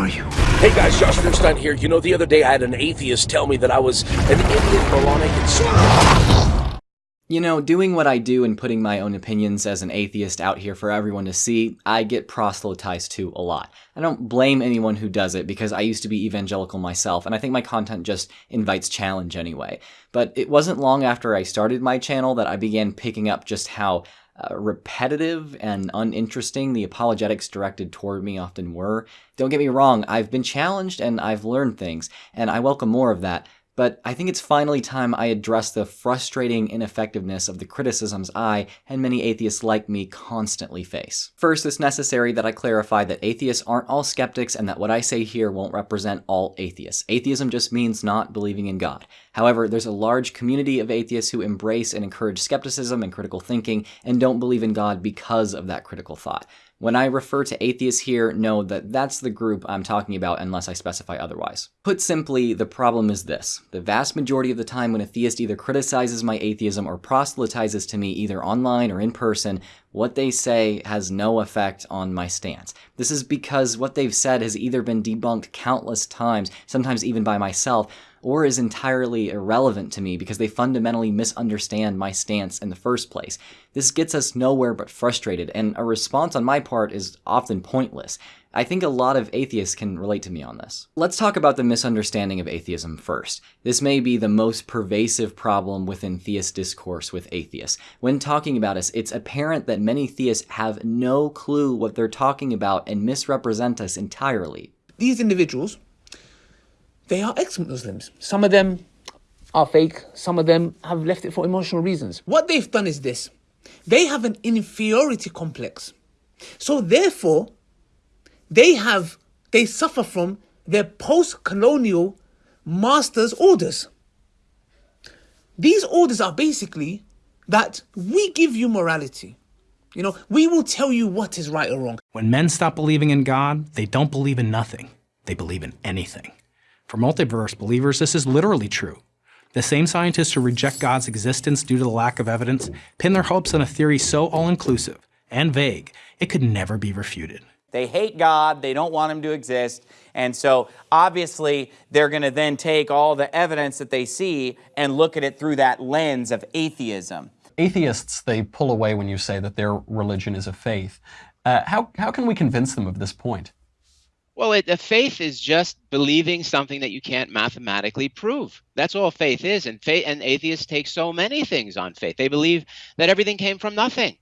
are you? Hey guys, Josh Bernstein here. You know, the other day I had an atheist tell me that I was an idiot, moronic, and stupid. You know, doing what I do and putting my own opinions as an atheist out here for everyone to see, I get proselytized to a lot. I don't blame anyone who does it because I used to be evangelical myself, and I think my content just invites challenge anyway. But it wasn't long after I started my channel that I began picking up just how uh, repetitive and uninteresting the apologetics directed toward me often were. Don't get me wrong, I've been challenged and I've learned things, and I welcome more of that. But I think it's finally time I address the frustrating ineffectiveness of the criticisms I, and many atheists like me, constantly face. First, it's necessary that I clarify that atheists aren't all skeptics and that what I say here won't represent all atheists. Atheism just means not believing in God. However, there's a large community of atheists who embrace and encourage skepticism and critical thinking and don't believe in God because of that critical thought. When I refer to atheists here, know that that's the group I'm talking about unless I specify otherwise. Put simply, the problem is this. The vast majority of the time when a theist either criticizes my atheism or proselytizes to me either online or in person, what they say has no effect on my stance. This is because what they've said has either been debunked countless times, sometimes even by myself, or is entirely irrelevant to me because they fundamentally misunderstand my stance in the first place. This gets us nowhere but frustrated, and a response on my part is often pointless. I think a lot of atheists can relate to me on this. Let's talk about the misunderstanding of atheism first. This may be the most pervasive problem within theist discourse with atheists. When talking about us, it's apparent that many theists have no clue what they're talking about and misrepresent us entirely. These individuals they are ex-Muslims. Some of them are fake. Some of them have left it for emotional reasons. What they've done is this. They have an inferiority complex. So therefore, they have, they suffer from their post-colonial master's orders. These orders are basically that we give you morality. You know, we will tell you what is right or wrong. When men stop believing in God, they don't believe in nothing. They believe in anything. For multiverse believers, this is literally true. The same scientists who reject God's existence due to the lack of evidence pin their hopes on a theory so all-inclusive and vague, it could never be refuted. They hate God, they don't want him to exist, and so obviously they're going to then take all the evidence that they see and look at it through that lens of atheism. Atheists, they pull away when you say that their religion is a faith. Uh, how, how can we convince them of this point? Well, it, faith is just believing something that you can't mathematically prove. That's all faith is. And faith and atheists take so many things on faith. They believe that everything came from nothing.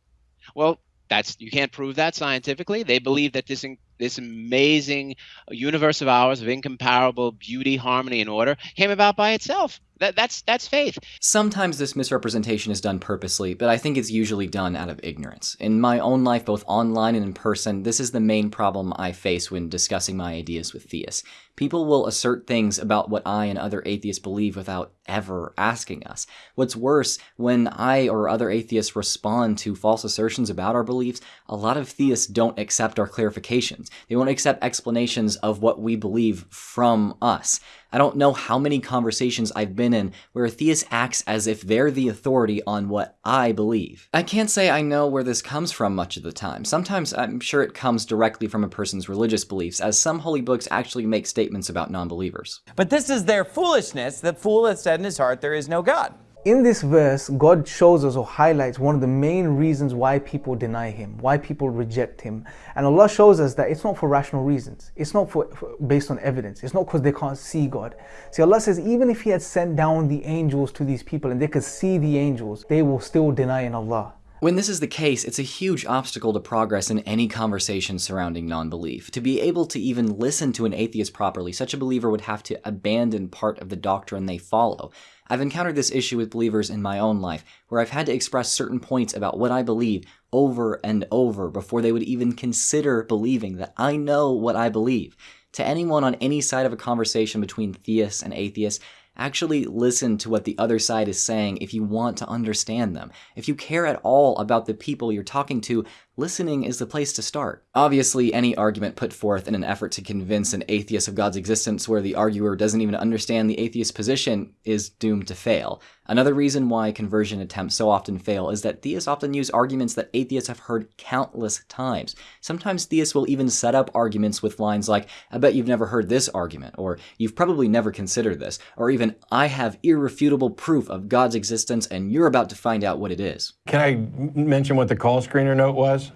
Well, that's you can't prove that scientifically. They believe that this this amazing universe of ours of incomparable beauty, harmony, and order came about by itself. That, that's that's faith. Sometimes this misrepresentation is done purposely, but I think it's usually done out of ignorance. In my own life, both online and in person, this is the main problem I face when discussing my ideas with theists. People will assert things about what I and other atheists believe without ever asking us. What's worse, when I or other atheists respond to false assertions about our beliefs, a lot of theists don't accept our clarifications. They won't accept explanations of what we believe from us. I don't know how many conversations I've been in where a theist acts as if they're the authority on what I believe. I can't say I know where this comes from much of the time. Sometimes I'm sure it comes directly from a person's religious beliefs, as some holy books actually make statements about non-believers. But this is their foolishness. The fool has said in his heart, there is no God. In this verse, God shows us or highlights one of the main reasons why people deny Him, why people reject Him. And Allah shows us that it's not for rational reasons. It's not for, for based on evidence. It's not because they can't see God. See, Allah says even if He had sent down the angels to these people and they could see the angels, they will still deny in Allah. When this is the case, it's a huge obstacle to progress in any conversation surrounding non-belief. To be able to even listen to an atheist properly, such a believer would have to abandon part of the doctrine they follow. I've encountered this issue with believers in my own life, where I've had to express certain points about what I believe over and over before they would even consider believing that I know what I believe. To anyone on any side of a conversation between theists and atheists, actually listen to what the other side is saying if you want to understand them. If you care at all about the people you're talking to, listening is the place to start. Obviously, any argument put forth in an effort to convince an atheist of God's existence where the arguer doesn't even understand the atheist position is doomed to fail. Another reason why conversion attempts so often fail is that theists often use arguments that atheists have heard countless times. Sometimes theists will even set up arguments with lines like, I bet you've never heard this argument, or you've probably never considered this, or even, I have irrefutable proof of God's existence and you're about to find out what it is. Can I mention what the call screener note was?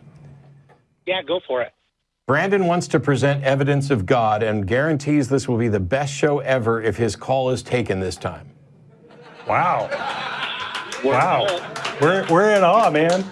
Yeah, go for it. Brandon wants to present evidence of God and guarantees this will be the best show ever if his call is taken this time. Wow. Wow. We're, we're in awe, man.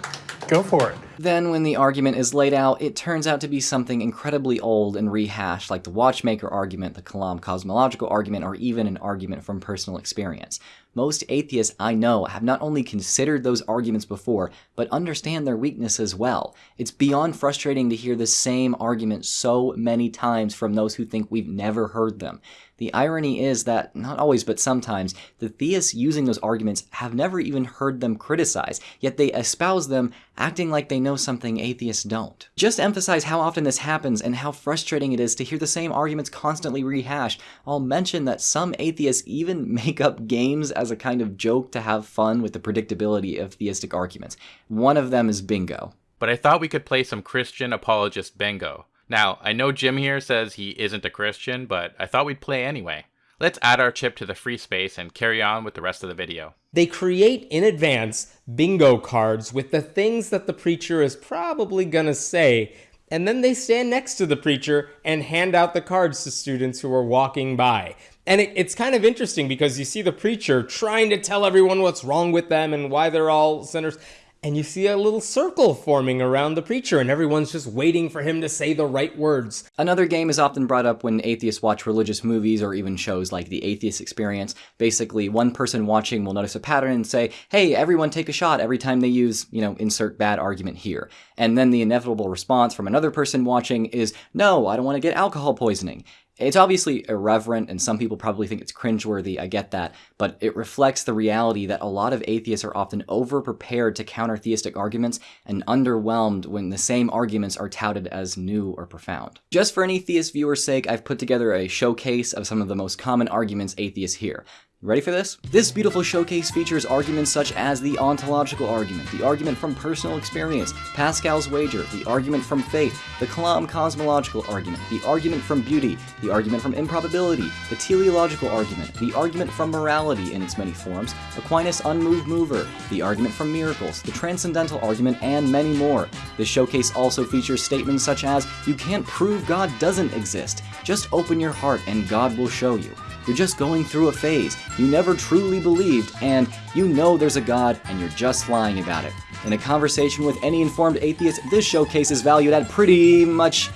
Go for it. Then, when the argument is laid out, it turns out to be something incredibly old and rehashed, like the watchmaker argument, the Kalam cosmological argument, or even an argument from personal experience. Most atheists I know have not only considered those arguments before, but understand their weakness as well. It's beyond frustrating to hear the same argument so many times from those who think we've never heard them. The irony is that, not always but sometimes, the theists using those arguments have never even heard them criticized, yet they espouse them acting like they know something atheists don't. Just emphasize how often this happens and how frustrating it is to hear the same arguments constantly rehashed. I'll mention that some atheists even make up games as a kind of joke to have fun with the predictability of theistic arguments. One of them is bingo. But I thought we could play some Christian apologist bingo. Now, I know Jim here says he isn't a Christian, but I thought we'd play anyway. Let's add our chip to the free space and carry on with the rest of the video. They create in advance bingo cards with the things that the preacher is probably gonna say, and then they stand next to the preacher and hand out the cards to students who are walking by. And it, it's kind of interesting because you see the preacher trying to tell everyone what's wrong with them and why they're all sinners. And you see a little circle forming around the preacher, and everyone's just waiting for him to say the right words. Another game is often brought up when atheists watch religious movies or even shows like The Atheist Experience. Basically, one person watching will notice a pattern and say, hey, everyone take a shot every time they use, you know, insert bad argument here. And then the inevitable response from another person watching is, no, I don't want to get alcohol poisoning. It's obviously irreverent, and some people probably think it's cringeworthy, I get that, but it reflects the reality that a lot of atheists are often over prepared to counter theistic arguments and underwhelmed when the same arguments are touted as new or profound. Just for any theist viewer's sake, I've put together a showcase of some of the most common arguments atheists hear. Ready for this? This beautiful showcase features arguments such as the ontological argument, the argument from personal experience, Pascal's wager, the argument from faith, the Kalam cosmological argument, the argument from beauty, the argument from improbability, the teleological argument, the argument from morality in its many forms, Aquinas' unmoved mover, the argument from miracles, the transcendental argument, and many more. This showcase also features statements such as, you can't prove God doesn't exist, just open your heart and God will show you. You're just going through a phase. You never truly believed, and you know there's a God, and you're just lying about it. In a conversation with any informed atheist, this showcase is valued at pretty much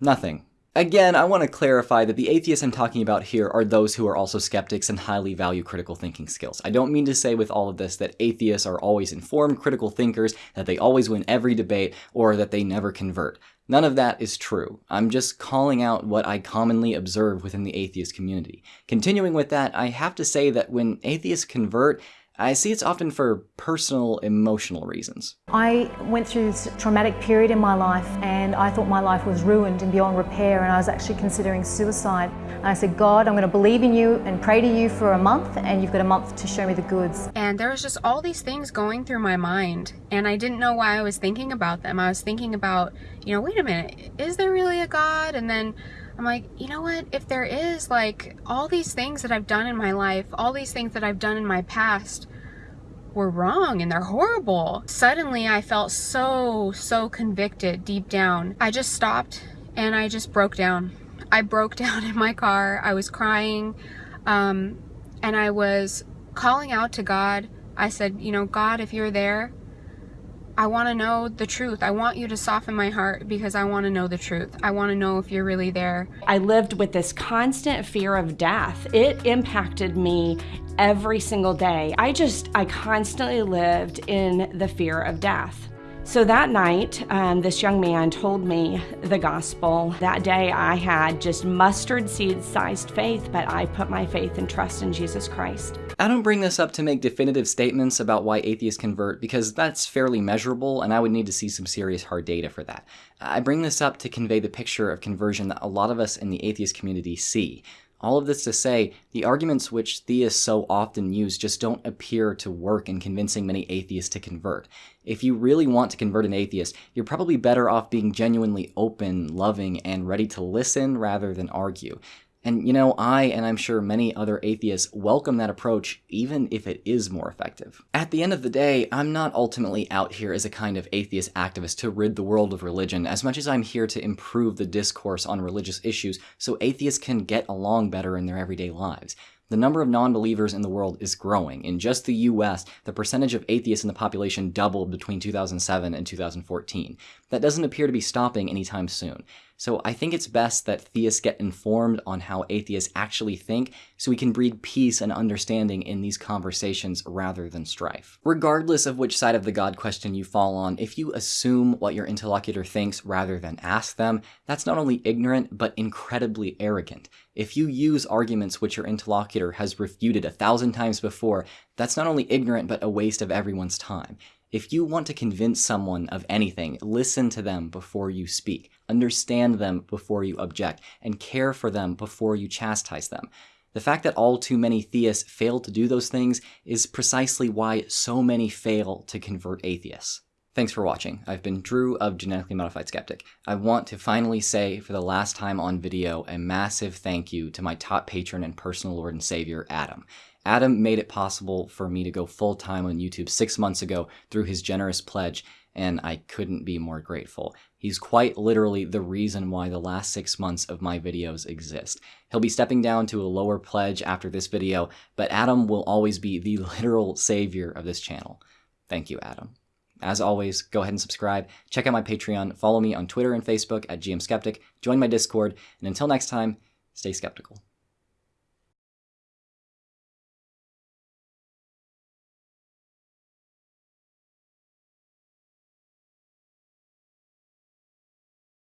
nothing. Again, I want to clarify that the atheists I'm talking about here are those who are also skeptics and highly value critical thinking skills. I don't mean to say with all of this that atheists are always informed critical thinkers, that they always win every debate, or that they never convert. None of that is true. I'm just calling out what I commonly observe within the atheist community. Continuing with that, I have to say that when atheists convert, I see it's often for personal emotional reasons. I went through this traumatic period in my life and I thought my life was ruined and beyond repair and I was actually considering suicide. And I said, God, I'm going to believe in you and pray to you for a month and you've got a month to show me the goods. And there was just all these things going through my mind and I didn't know why I was thinking about them. I was thinking about, you know, wait a minute, is there really a God? And then I'm like, you know what? If there is, like, all these things that I've done in my life, all these things that I've done in my past were wrong and they're horrible. Suddenly, I felt so, so convicted deep down. I just stopped and I just broke down. I broke down in my car. I was crying um, and I was calling out to God. I said, you know, God, if you're there, I want to know the truth. I want you to soften my heart because I want to know the truth. I want to know if you're really there. I lived with this constant fear of death. It impacted me every single day. I just, I constantly lived in the fear of death. So that night, um, this young man told me the gospel. That day, I had just mustard seed sized faith, but I put my faith and trust in Jesus Christ. I don't bring this up to make definitive statements about why atheists convert because that's fairly measurable and I would need to see some serious hard data for that. I bring this up to convey the picture of conversion that a lot of us in the atheist community see. All of this to say, the arguments which theists so often use just don't appear to work in convincing many atheists to convert. If you really want to convert an atheist, you're probably better off being genuinely open, loving, and ready to listen rather than argue. And you know, I, and I'm sure many other atheists, welcome that approach, even if it is more effective. At the end of the day, I'm not ultimately out here as a kind of atheist activist to rid the world of religion, as much as I'm here to improve the discourse on religious issues so atheists can get along better in their everyday lives. The number of non believers in the world is growing. In just the US, the percentage of atheists in the population doubled between 2007 and 2014. That doesn't appear to be stopping anytime soon. So I think it's best that theists get informed on how atheists actually think so we can breed peace and understanding in these conversations rather than strife. Regardless of which side of the God question you fall on, if you assume what your interlocutor thinks rather than ask them, that's not only ignorant but incredibly arrogant. If you use arguments which your interlocutor has refuted a thousand times before, that's not only ignorant but a waste of everyone's time. If you want to convince someone of anything, listen to them before you speak, understand them before you object, and care for them before you chastise them. The fact that all too many theists fail to do those things is precisely why so many fail to convert atheists. Thanks for watching. I've been Drew of Genetically Modified Skeptic. I want to finally say, for the last time on video, a massive thank you to my top patron and personal Lord and Savior, Adam. Adam made it possible for me to go full time on YouTube six months ago through his generous pledge, and I couldn't be more grateful. He's quite literally the reason why the last six months of my videos exist. He'll be stepping down to a lower pledge after this video, but Adam will always be the literal savior of this channel. Thank you, Adam. As always, go ahead and subscribe, check out my Patreon, follow me on Twitter and Facebook at GM Skeptic, join my Discord, and until next time, stay skeptical.